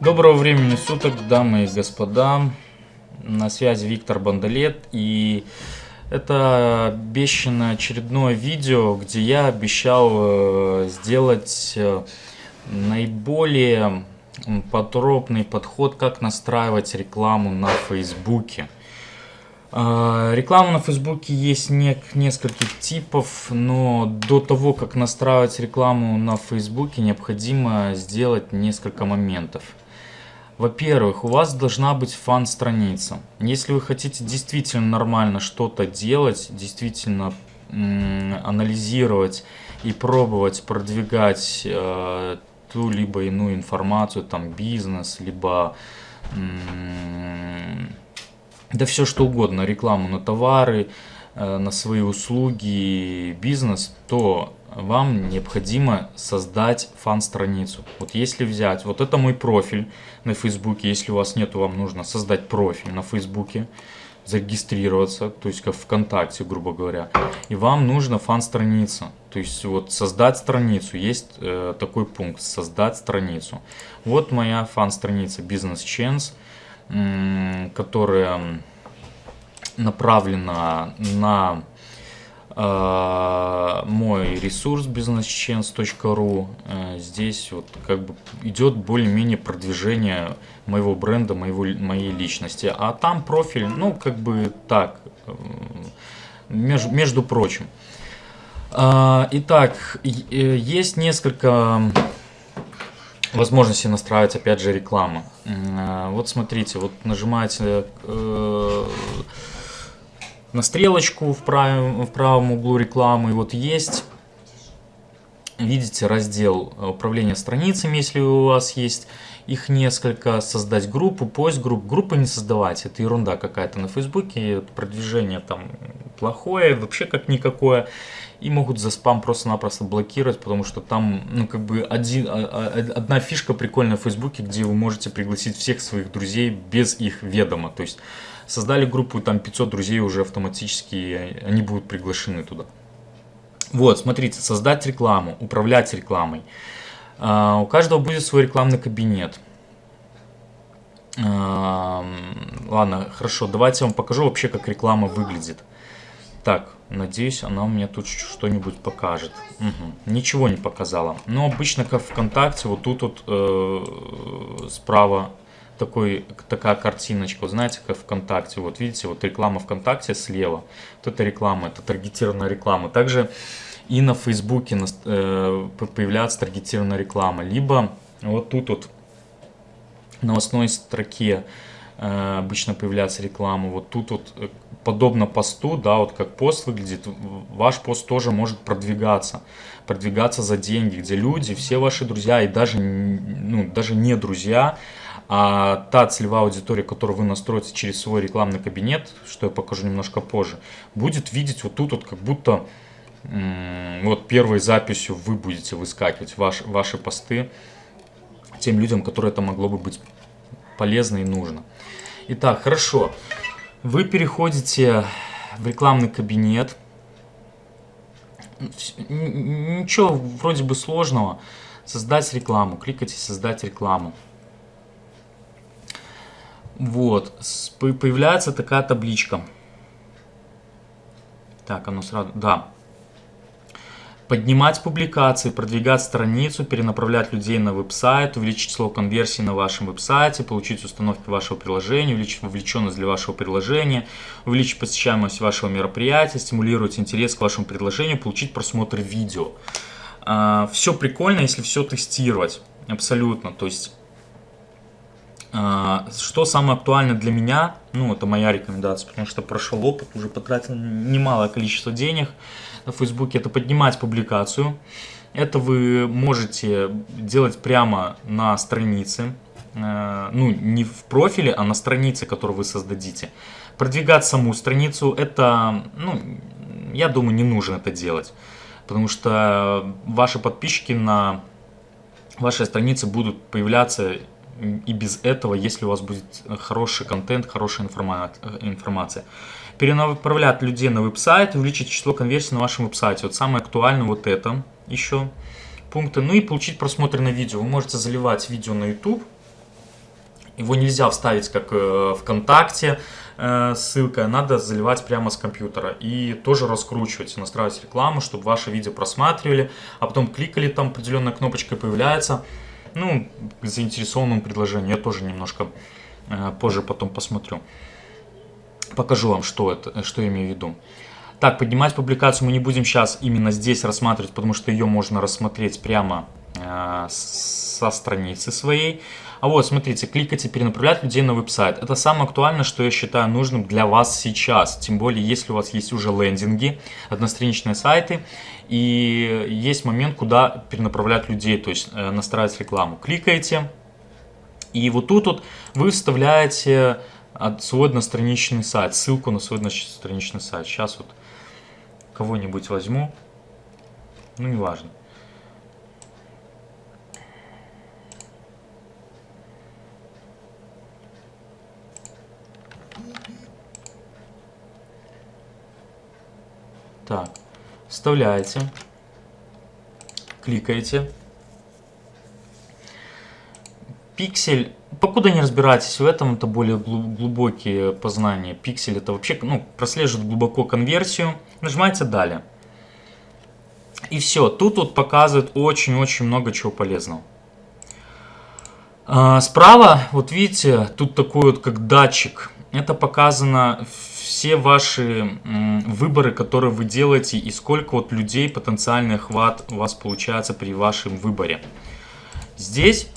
Доброго времени суток, дамы и господа. На связи Виктор Бандалет. И это обещанное очередное видео, где я обещал э, сделать э, наиболее подробный подход, как настраивать рекламу на Фейсбуке. А, Реклама на Фейсбуке есть не- нескольких типов, но до того, как настраивать рекламу на Фейсбуке, необходимо сделать несколько моментов. Во-первых, у вас должна быть фан-страница. Если вы хотите действительно нормально что-то делать, действительно анализировать и пробовать продвигать э, ту либо иную информацию, там бизнес, либо да все что угодно, рекламу на товары, э, на свои услуги, бизнес, то вам необходимо создать фан-страницу. Вот если взять, вот это мой профиль на Фейсбуке, если у вас нету, вам нужно создать профиль на Фейсбуке, зарегистрироваться, то есть как ВКонтакте, грубо говоря, и вам нужно фан-страница, то есть вот создать страницу, есть э, такой пункт, создать страницу. Вот моя фан-страница Business Chance, которая направлена на мой ресурс businesschance.ru. Э, Здесь вот как бы идет более-менее продвижение моего бренда, моего, моей личности. А там профиль, ну, как бы так, э, меж- между прочим. А, Итак, э, есть несколько возможности настраивать, опять же, рекламу. А, Вот смотрите, вот нажимаете э, на стрелочку в правом, в правом углу рекламы, вот есть, видите, раздел э, управления страницами, если у вас есть их несколько, создать группу, поиск групп. Группы не создавать, это ерунда какая-то на Фейсбуке, продвижение там плохое, вообще как никакое. И могут за спам просто-напросто блокировать, потому что там, ну, как бы один, а- а- одна фишка прикольная в Фейсбуке, где вы можете пригласить всех своих друзей без их ведома. То есть создали группу, там 500 друзей уже автоматически, они будут приглашены туда. Вот, смотрите, создать рекламу, управлять рекламой. А, У каждого будет свой рекламный кабинет. Ладно, хорошо, давайте я вам покажу вообще, как реклама выглядит. Так, надеюсь, она у меня тут что-нибудь покажет. Мгм, Ничего не показала. Но обычно, как ВКонтакте, вот тут вот э, справа такой, такая картиночка, знаете, как ВКонтакте, вот видите, вот реклама ВКонтакте слева, вот это реклама, это таргетированная реклама. Также и на Фейсбуке э, появляется таргетированная реклама, либо вот тут вот новостной строке э, обычно появляется реклама. Вот тут вот э, подобно посту, да, вот как пост выглядит, ваш пост тоже может продвигаться, продвигаться за деньги, где люди, все ваши друзья и даже, ну, даже не друзья, а та целевая аудитория, которую вы настроите через свой рекламный кабинет, что я покажу немножко позже, будет видеть вот тут вот как будто вот первой записью вы будете выскакивать ваш, ваши посты тем людям, которые это могло бы быть полезно и нужно. Итак, хорошо. Вы переходите в рекламный кабинет. Ничего вроде бы сложного. Создать рекламу. Кликайте «Создать рекламу». Вот. Появляется такая табличка. Так, оно сразу... Да. Поднимать публикации, продвигать страницу, перенаправлять людей на веб-сайт, увеличить число конверсий на вашем веб-сайте, получить установки вашего приложения, увеличить вовлеченность для вашего приложения, увеличить посещаемость вашего мероприятия, стимулировать интерес к вашему предложению, получить просмотры видео. Все прикольно, если все тестировать. Абсолютно. То есть а, Что самое актуальное для меня, ну, это моя рекомендация, потому что прошел опыт, уже потратил немалое количество денег на Фейсбуке, это поднимать публикацию. Это вы можете делать прямо на странице, э, ну, не в профиле, а на странице, которую вы создадите. Продвигать саму страницу, это, ну, я думаю, не нужно это делать, потому что ваши подписчики на вашей странице будут появляться и без этого, если у вас будет хороший контент, хорошая информа- информация. Перенаправлять людей на веб-сайт, увеличить число конверсий на вашем веб-сайте. Вот самое актуальное вот это еще пункты. Ну и получить просмотры на видео. Вы можете заливать видео на YouTube. Его нельзя вставить как э, ВКонтакте, э, ссылка, надо заливать прямо с компьютера. И тоже раскручивать, настраивать рекламу, чтобы ваше видео просматривали, а потом кликали, там определенная кнопочка появляется. Ну, к заинтересованному предложению я тоже немножко э, позже потом посмотрю. Покажу вам, что это, что я имею в виду. Так, поднимать публикацию мы не будем сейчас именно здесь рассматривать, потому что ее можно рассмотреть прямо со страницы своей. А вот, смотрите, кликать и перенаправлять людей на веб-сайт. Это самое актуальное, что я считаю нужным для вас сейчас. Тем более, если у вас есть уже лендинги, одностраничные сайты, и есть момент, куда перенаправлять людей, то есть э, настраивать рекламу. Кликаете, и вот тут вот вы вставляете свой одностраничный сайт, ссылку на свой одностраничный сайт. Сейчас вот кого-нибудь возьму, ну неважно. Так, вставляете, кликаете. Пиксель, покуда не разбираетесь в этом, это более глубокие познания. Пиксель это вообще, ну, прослеживает глубоко конверсию. Нажимаете далее. И все, тут вот показывает очень-очень много чего полезного. А, справа, вот видите, тут такой вот как датчик. Это показано все ваши выборы, которые вы делаете и сколько вот людей потенциальный охват у вас получается при вашем выборе. Здесь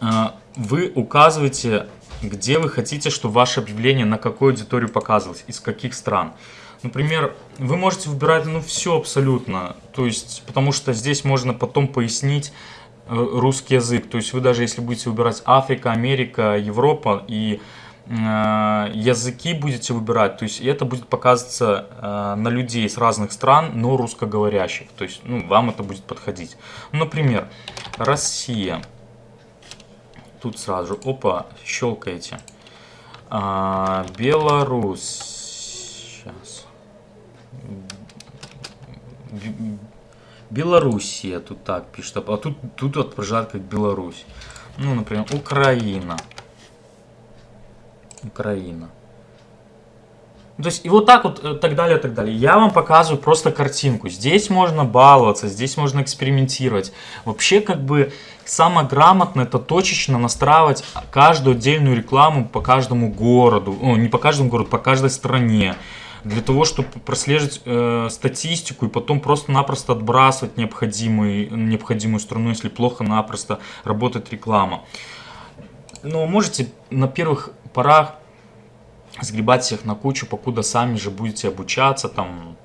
а, вы указываете, где вы хотите, чтобы ваше объявление на какую аудиторию показывалось, из каких стран. Например, вы можете выбирать ну все абсолютно, то есть, потому что здесь можно потом пояснить э, русский язык. То есть вы даже если будете выбирать Африка, Америка, Европа и языки будете выбирать, то есть это будет показываться э, на людей с разных стран, но русскоговорящих, то есть ну, вам это будет подходить. Например, Россия. Тут сразу, опа, щелкаете. А, Беларусь. Сейчас. Белоруссия тут так пишет, а тут, тут отображает как Беларусь. Ну, например, Украина. Украина. То есть и вот так вот, э, так далее, так далее. Я вам показываю просто картинку. Здесь можно баловаться, здесь можно экспериментировать. Вообще, как бы, самое грамотное это точечно настраивать каждую отдельную рекламу по каждому городу. О, не по каждому городу, по каждой стране. Для того, чтобы прослеживать э, статистику и потом просто-напросто отбрасывать необходимый, необходимую страну, если плохо-напросто работает реклама. Но можете на первых порах сгребать всех на кучу, покуда сами же будете обучаться, там,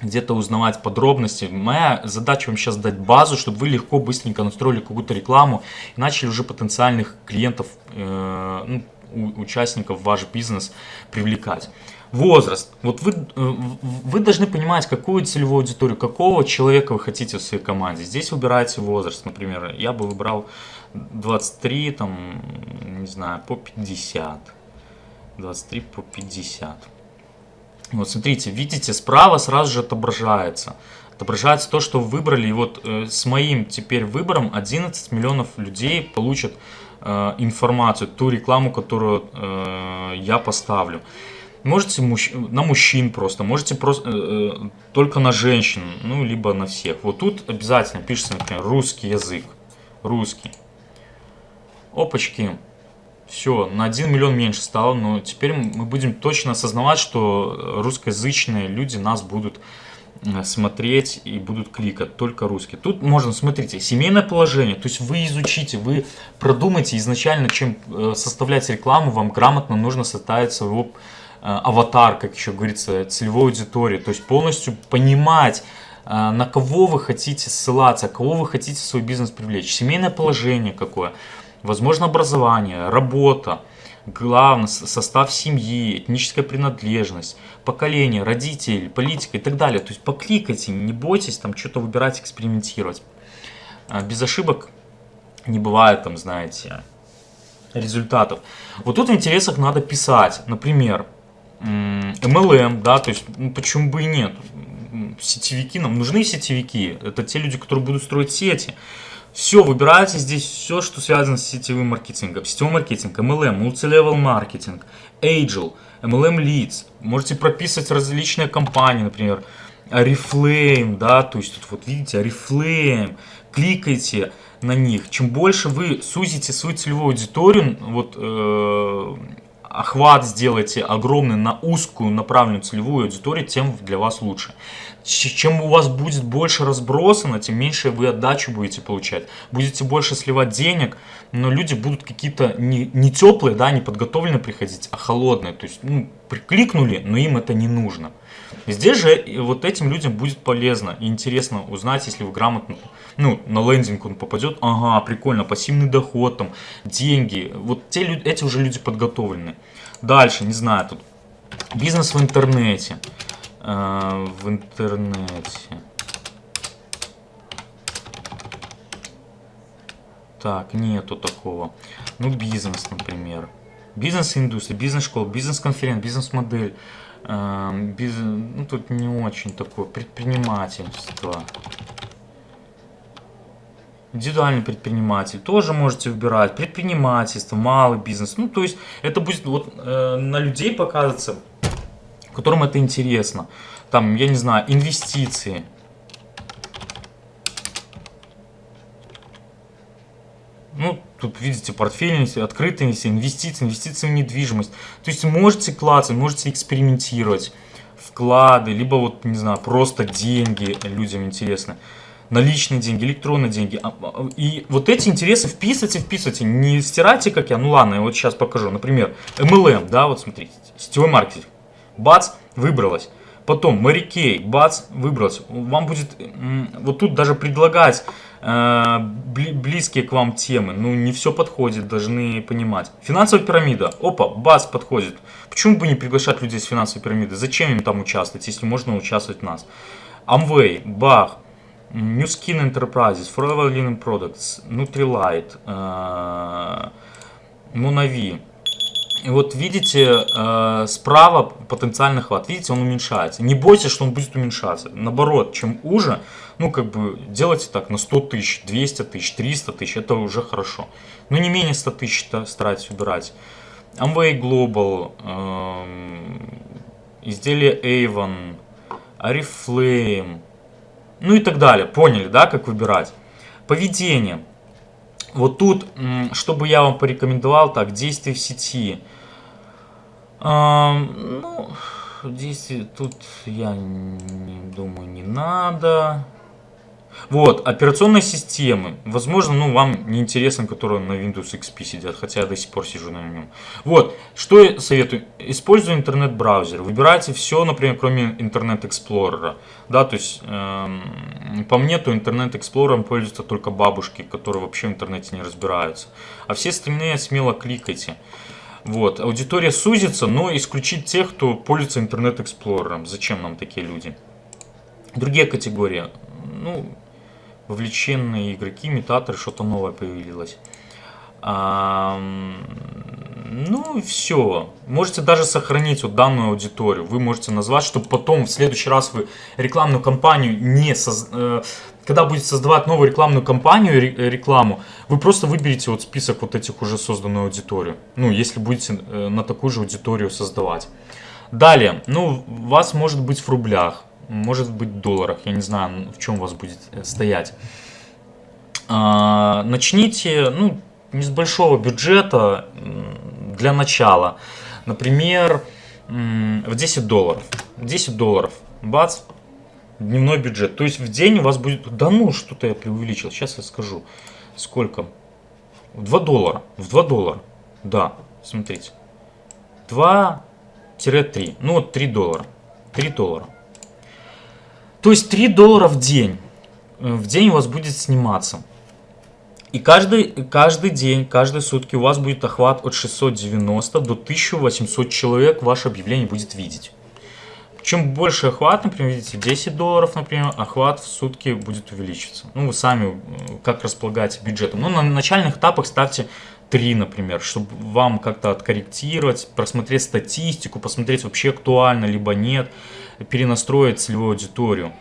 где-то узнавать подробности. Моя задача вам сейчас дать базу, чтобы вы легко, быстренько настроили какую-то рекламу и начали уже потенциальных клиентов, э, ну, участников ваш бизнес привлекать. Возраст. Вот вы, э, вы должны понимать, какую целевую аудиторию, какого человека вы хотите в своей команде. Здесь выбираете возраст, например. Я бы выбрал 23, там, не знаю, по 50. 23 по 50. Вот смотрите, видите, справа сразу же отображается. Отображается то, что вы выбрали. И вот э, с моим теперь выбором 11 миллионов людей получат э, информацию, ту рекламу, которую э, я поставлю. Можете мужч... на мужчин просто, можете просто э, э, только на женщин, ну либо на всех. Вот тут обязательно пишется, например, русский язык, русский. Опачки. Все, на 1 миллион меньше стало, но теперь мы будем точно осознавать, что русскоязычные люди нас будут э, смотреть и будут кликать только русские. Тут можно, смотрите, семейное положение, то есть вы изучите, вы продумайте изначально, чем э, составлять рекламу, вам грамотно нужно составить своего аватар, как еще говорится, целевой аудитории, то есть полностью понимать, на кого вы хотите ссылаться, кого вы хотите свой бизнес привлечь, семейное положение какое – возможно образование, работа, главный состав семьи, этническая принадлежность, поколение, родители, политика и так далее. То есть покликайте, не бойтесь там что-то выбирать, экспериментировать. А, без ошибок не бывает там, знаете, результатов. Вот тут в интересах надо писать, например, MLM, да, то есть ну, почему бы и нет. Сетевики, нам нужны сетевики, это те люди, которые будут строить сети. Все, выбирайте здесь все, что связано с сетевым маркетингом. Сетевой маркетинг, MLM, multi-level маркетинг, Agile, MLM Leads. Можете прописывать различные компании, например, Oriflame, да, то есть тут вот видите, Oriflame, кликайте на них. Чем больше вы сузите свою целевую аудиторию, вот э, охват сделаете огромный на узкую направленную целевую аудиторию, тем для вас лучше. Чем у вас будет больше разбросано, тем меньше вы отдачу будете получать. Будете больше сливать денег, но люди будут какие-то не, не теплые, да, не подготовленные приходить, а холодные. То есть, ну, прикликнули, но им это не нужно. Здесь же вот этим людям будет полезно и интересно узнать, если вы грамотно, ну, на лендинг он попадет, ага, прикольно, пассивный доход, там, деньги, вот те люди, эти уже люди подготовлены. Дальше, не знаю, тут бизнес в интернете, Э, в интернете. Так, нету такого. Ну, бизнес, например. Бизнес-индустрия, бизнес-школа, бизнес-конференция, бизнес-модель. Эм, бизнес, ну, тут не очень такое. Предпринимательство. Индивидуальный предприниматель. Тоже можете выбирать. Предпринимательство, малый бизнес. Ну, то есть, это будет вот э, на людей показываться, которым это интересно. Там, я не знаю, инвестиции. Ну, тут видите, портфель, открытые инвестиции, инвестиции, в недвижимость. То есть можете клацать, можете экспериментировать. Вклады, либо вот, не знаю, просто деньги людям интересны. Наличные деньги, электронные деньги. А- а- И вот эти интересы вписывайте, вписывайте. Не стирайте, как я. Ну ладно, я вот сейчас покажу. Например, MLM, да, вот смотрите, сетевой маркетинг. Бац, выбралась. Потом Kay, бац, выбралась. Вам будет вот тут даже предлагать э, бли- близкие к вам темы. Ну, не все подходит, должны понимать. Финансовая пирамида. Опа, бац, подходит. Почему бы не приглашать людей с финансовой пирамиды? Зачем им там участвовать, если можно участвовать в нас? Amway, Бах, New Skin Enterprises, Forever Linen Products, Nutrilite, э, Monavi. И вот видите, э, справа потенциальный хват, видите, он уменьшается. Не бойтесь, что он будет уменьшаться. Наоборот, чем уже, ну как бы делайте так на 100 тысяч, 200 тысяч, 300 тысяч, это уже хорошо. Но не менее 100 тысяч старайтесь убирать. Amway Global, эм, изделие Avon, Oriflame, ну и так далее. Поняли, да, как выбирать? Поведение. Вот тут, чтобы я вам порекомендовал, так, действия в сети. Ну, действия тут я не думаю, не надо. Вот, операционные системы. Возможно, ну, вам не интересно, которые на Windows XP сидят, хотя я до сих пор сижу на нем. Вот, что я советую. Используйте интернет-браузер. Выбирайте все, например, кроме интернет-эксплорера. Да, то есть, эм, по мне, то интернет-эксплорером пользуются только бабушки, которые вообще в интернете не разбираются. А все остальные смело кликайте. Вот, аудитория сузится, но исключить тех, кто пользуется интернет-эксплорером. Зачем нам такие люди? Другие категории. Ну, вовлеченные игроки, имитаторы, что-то новое появилось. Ам, ну все. Можете даже сохранить вот данную аудиторию. Вы можете назвать, чтобы потом в следующий раз вы рекламную кампанию не соз- э, когда будете создавать новую рекламную кампанию, э, рекламу, вы просто выберете вот список вот этих уже созданную аудиторию. Ну, если будете э, на такую же аудиторию создавать. Далее, ну, вас может быть в рублях, может быть в долларах, я не знаю, в чем вас будет стоять. А, начните, ну, не с большого бюджета для начала. Например, в 10 долларов. 10 долларов. Бац, дневной бюджет. То есть в день у вас будет... Да ну, что-то я преувеличил. Сейчас я скажу. Сколько? В 2 доллара. В 2 доллара. Да, смотрите. 2-3. Ну вот 3 доллара. 3 доллара. То есть 3 доллара в день. Э, В день у вас будет сниматься. И каждый, каждый день, каждые сутки у вас будет охват от 690 до 1800 человек ваше объявление будет видеть. чем больше охват, например, видите, 10 долларов, например, охват в сутки будет увеличиваться. Ну, вы сами как располагаете бюджетом. Ну, на начальных этапах ставьте 3, например, чтобы вам как-то откорректировать, просмотреть статистику, посмотреть вообще актуально, либо нет, перенастроить целевую аудиторию.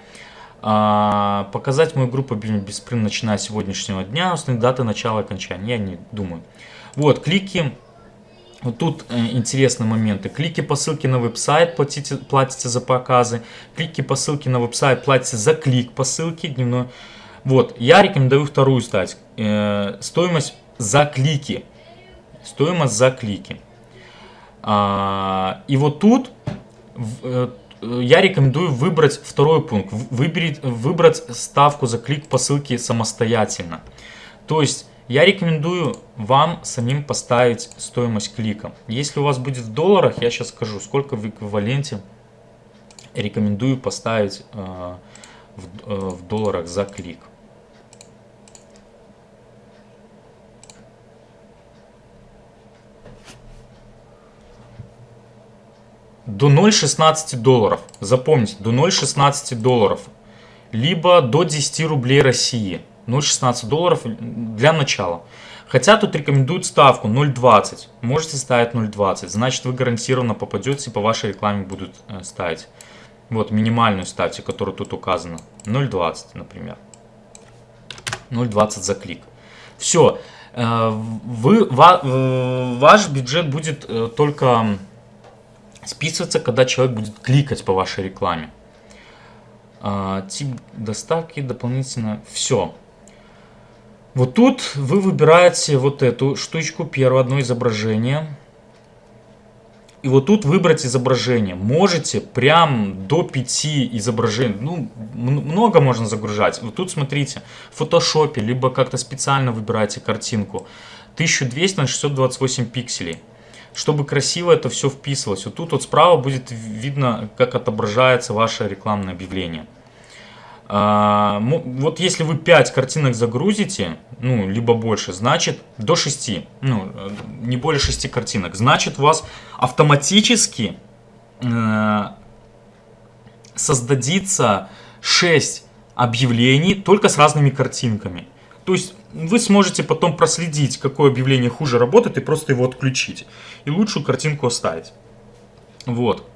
А, показать мою группу Бесприн, начиная с сегодняшнего дня, основные даты начала и окончания, я не думаю. Вот, клики вот тут э, интересные моменты. Клики по ссылке на веб-сайт, платите, платите за показы. Клики по ссылке на веб-сайт, платите за клик по ссылке дневной. Вот, я рекомендую вторую стать. Э, стоимость за клики. Стоимость за клики. А, и вот тут э, я рекомендую выбрать второй пункт. Выберить, выбрать ставку за клик по ссылке самостоятельно. То есть я рекомендую вам самим поставить стоимость клика. Если у вас будет в долларах, я сейчас скажу, сколько в эквиваленте рекомендую поставить э, в, э, в долларах за клик. До 0,16 долларов. Запомните, до 0,16 долларов. Либо до 10 рублей России. 0,16 долларов для начала. Хотя тут рекомендуют ставку 0,20. Можете ставить 0,20. Значит вы гарантированно попадете, по вашей рекламе будут э, ставить. Вот минимальную ставьте, которая тут указана. 0,20, например. 0,20 за клик. Все. Э, вы, э, ваш бюджет будет только списываться, когда человек будет кликать по вашей рекламе. Тип доставки дополнительно. Все. Вот тут вы выбираете вот эту штучку, первое одно изображение. И вот тут выбрать изображение. Можете прям до 5 изображений. Ну, много можно загружать. Вот тут смотрите, в фотошопе, либо как-то специально выбираете картинку. 1200 на 628 пикселей. Чтобы красиво это все вписывалось. Вот тут вот справа будет видно, как отображается ваше рекламное объявление. А, вот если вы 5 картинок загрузите, ну, либо больше, значит, до 6, ну, не более 6 картинок, значит, у вас автоматически э, создадится 6 объявлений только с разными картинками. То есть вы сможете потом проследить, какое объявление хуже работает, и просто его отключить. И лучшую картинку оставить. Вот.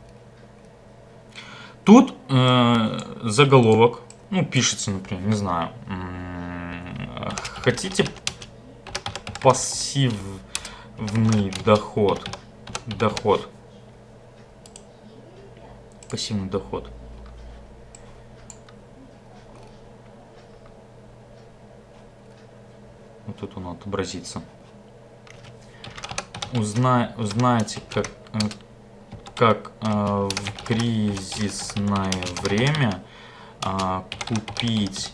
Тут э, заголовок ну, пишется, например, не знаю, хотите пассивный доход, доход, пассивный доход. Вот тут он отобразится. Узнай, узнаете, как, э, как э, в кризисное время а, купить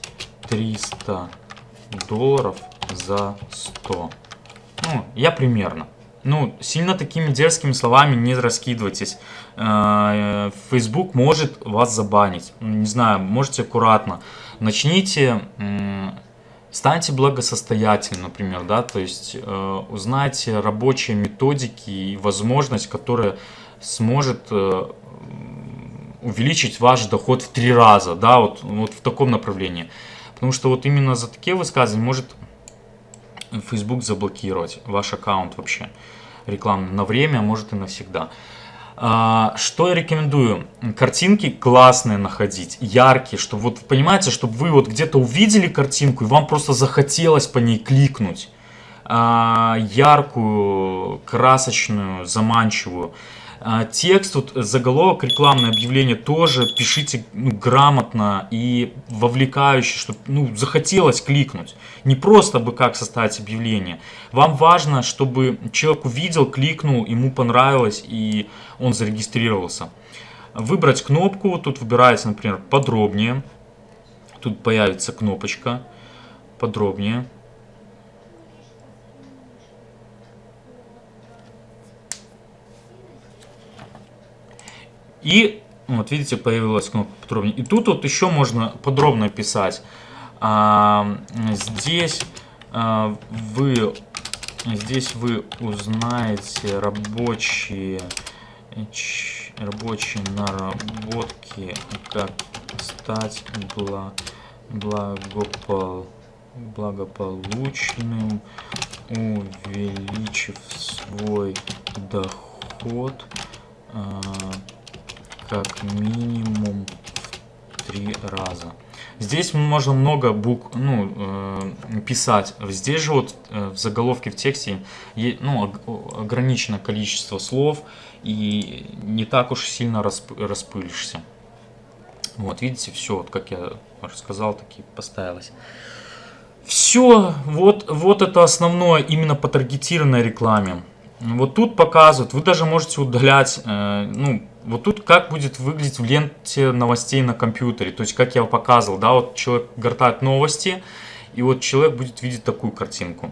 300 долларов за 100. Ну, я примерно. Ну, сильно такими дерзкими словами не раскидывайтесь. А, Facebook может вас забанить. Не знаю, можете аккуратно. Начните, станьте благосостоятельным, например, да, то есть э, узнайте рабочие методики и возможность, которая сможет э, увеличить ваш доход в три раза, да, вот, вот в таком направлении. Потому что вот именно за такие высказывания может Facebook заблокировать ваш аккаунт вообще рекламный на время, а может и навсегда. А, что я рекомендую? Картинки классные находить, яркие, чтобы вот понимаете, чтобы вы вот где-то увидели картинку и вам просто захотелось по ней кликнуть. А, яркую, красочную, заманчивую. А, текст, вот заголовок, рекламное объявление тоже пишите ну, грамотно и вовлекающе, чтобы ну, захотелось кликнуть. Не просто бы как составить объявление. Вам важно, чтобы человек увидел, кликнул, ему понравилось и он зарегистрировался. Выбрать кнопку, тут выбирается, например, подробнее. Тут появится кнопочка подробнее. И вот видите, появилась кнопка подробнее. И тут вот еще можно подробно писать. А, здесь а, вы здесь вы узнаете рабочие Рабочие наработки, как стать бла- благопол- благополучным, увеличив свой доход а, как минимум три раза. Здесь можно много букв, ну, э, писать. Здесь же вот э, в заголовке в тексте ну, ог- ограничено количество слов и не так уж сильно расп- распылишься. Вот, видите, все, вот как я рассказал, так и поставилось. Все, вот, вот это основное именно по таргетированной рекламе. Вот тут показывают, вы даже можете удалять, э, ну, вот тут как будет выглядеть в ленте новостей на компьютере. То есть, как я показывал, да, вот человек гортает новости, и вот человек будет видеть такую картинку.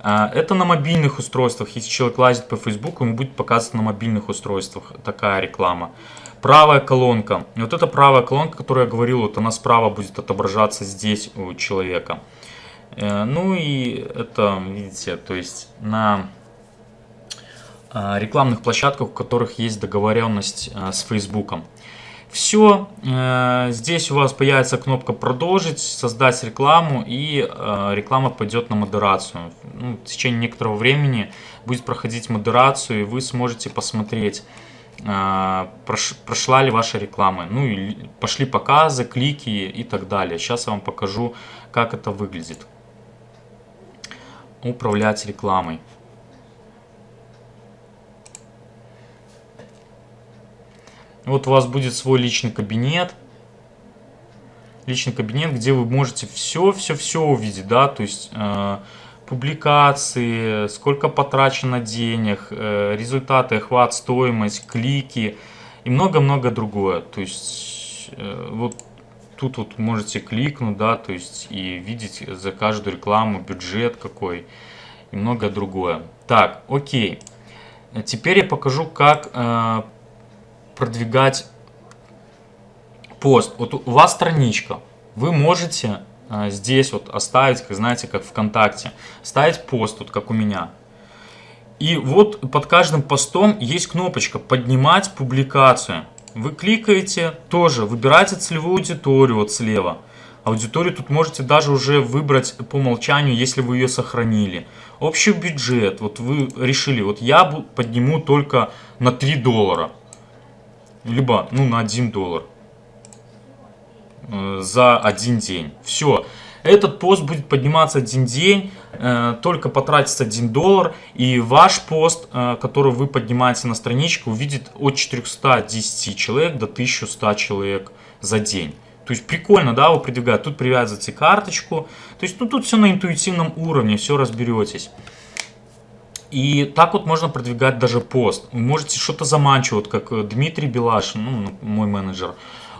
А, Это на мобильных устройствах. Если человек лазит по Facebook, ему будет показываться на мобильных устройствах такая реклама. Правая колонка. Вот эта правая колонка, о которой я говорил, вот она справа будет отображаться здесь у человека. Э, Ну и это, видите, то есть на рекламных площадках, у которых есть договоренность а, с Фейсбуком. Все, здесь у вас появится кнопка «Продолжить», «Создать рекламу» и э, реклама пойдет на модерацию. Ну, в течение некоторого времени будет проходить модерацию, и вы сможете посмотреть, э, прош- прошла ли ваша реклама. Ну, и пошли показы, клики и так далее. Сейчас я вам покажу, как это выглядит. Управлять рекламой. Вот у вас будет свой личный кабинет. Личный кабинет, где вы можете все, все, все увидеть, да, то есть э, публикации, сколько потрачено денег, э, результаты, охват, стоимость, клики и много-много другое. То есть э, вот тут вот можете кликнуть, да, то есть и видеть за каждую рекламу бюджет какой и многое другое. Так, окей. Теперь я покажу, как э, продвигать пост. Вот у вас страничка, вы можете э, здесь вот оставить, как знаете, как ВКонтакте, ставить пост, вот как у меня. И вот под каждым постом есть кнопочка «Поднимать публикацию». Вы кликаете, тоже выбираете целевую аудиторию вот слева. Аудиторию тут можете даже уже выбрать по умолчанию, если вы ее сохранили. Общий бюджет, вот вы решили, вот я подниму только на 3 доллара либо ну на 1 доллар э, за один день. Все. Этот пост будет подниматься один день, э, только потратится 1 доллар, и ваш пост, э, который вы поднимаете на страничку, увидит от 410 человек до 1100 человек за день. То есть прикольно, да, вы продвигаете. Тут привязываете карточку. То есть ну, тут все на интуитивном уровне, все разберетесь. И так вот можно продвигать даже пост. Вы можете что-то заманчиво, вот как э, Дмитрий Белашин, ну, мой менеджер,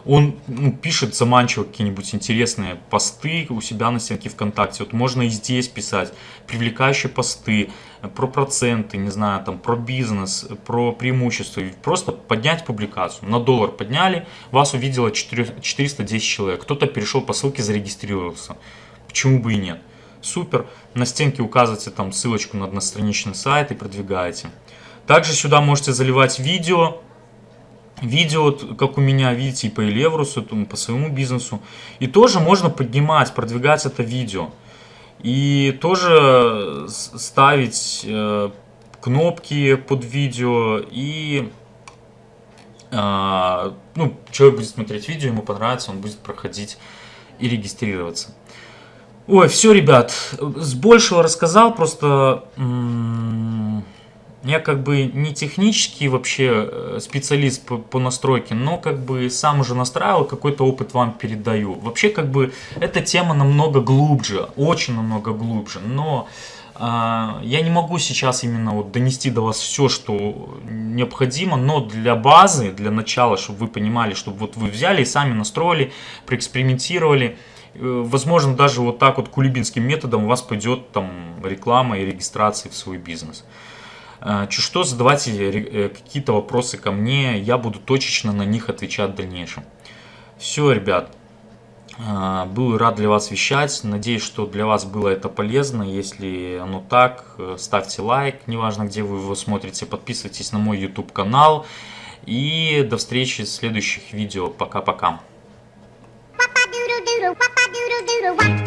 он ну, пишет заманчиво какие-нибудь интересные посты у себя на стенке ВКонтакте. Вот можно и здесь писать привлекающие посты э, про проценты, не знаю, там про бизнес, э, про преимущества. Просто поднять публикацию. На доллар подняли, вас увидело 4 410 человек. Кто-то перешел по ссылке, зарегистрировался. Почему бы и нет? Супер. На стенке указываете там ссылочку на одностраничный сайт и продвигаете. Также сюда можете заливать видео. Видео, как у меня, видите, и по Элеврусу, там, по своему бизнесу. И тоже можно поднимать, продвигать это видео. И тоже ставить э, кнопки под видео. И а, ну, человек будет смотреть видео, ему понравится, он будет проходить и регистрироваться. Ой, все, ребят, с большего рассказал, просто я как бы не технический вообще э, специалист по, по настройке, но как бы сам уже настраивал, какой-то опыт вам передаю. Вообще как бы эта тема намного глубже, очень намного глубже, но а, я не могу сейчас именно вот донести до вас все, что необходимо, но для базы, для начала, чтобы вы понимали, чтобы вот вы взяли и сами настроили, проэкспериментировали, Э, Возможно, даже вот так вот кулибинским методом у вас пойдет там реклама и регистрация в свой бизнес. Э, Чуть что, задавайте э, какие-то вопросы ко мне, я буду точечно на них отвечать в дальнейшем. Все, ребят, Был рад для вас вещать. Надеюсь, что для вас было это полезно. Если оно так, э, ставьте лайк, неважно, где вы его смотрите. Подписывайтесь на мой YouTube канал. И до встречи в следующих видео. Пока-пока. computer, why?